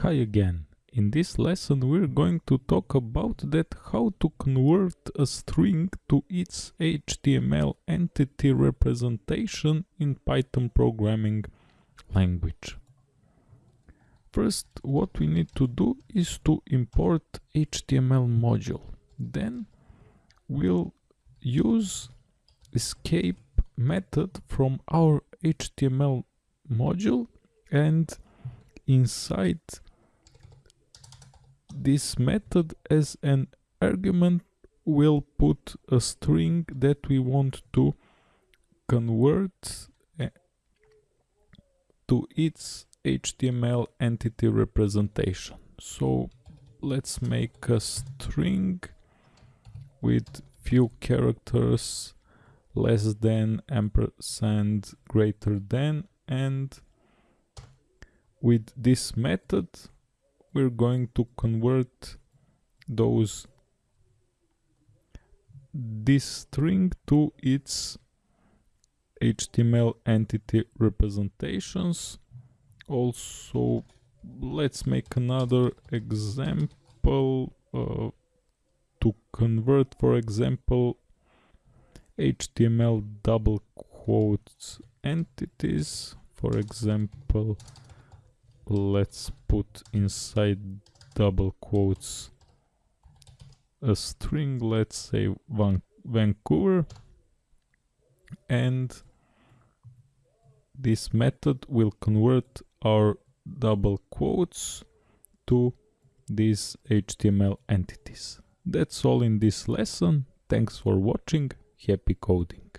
Hi again. In this lesson we're going to talk about that how to convert a string to its HTML entity representation in Python programming language. First what we need to do is to import HTML module. Then we'll use escape method from our HTML module and inside this method as an argument we'll put a string that we want to convert eh, to its HTML entity representation. So let's make a string with few characters less than ampersand greater than and with this method we're going to convert those this string to its HTML entity representations. Also let's make another example uh, to convert for example HTML double quotes entities. For example let's put inside double quotes a string let's say Van Vancouver and this method will convert our double quotes to these HTML entities. That's all in this lesson. Thanks for watching. Happy coding.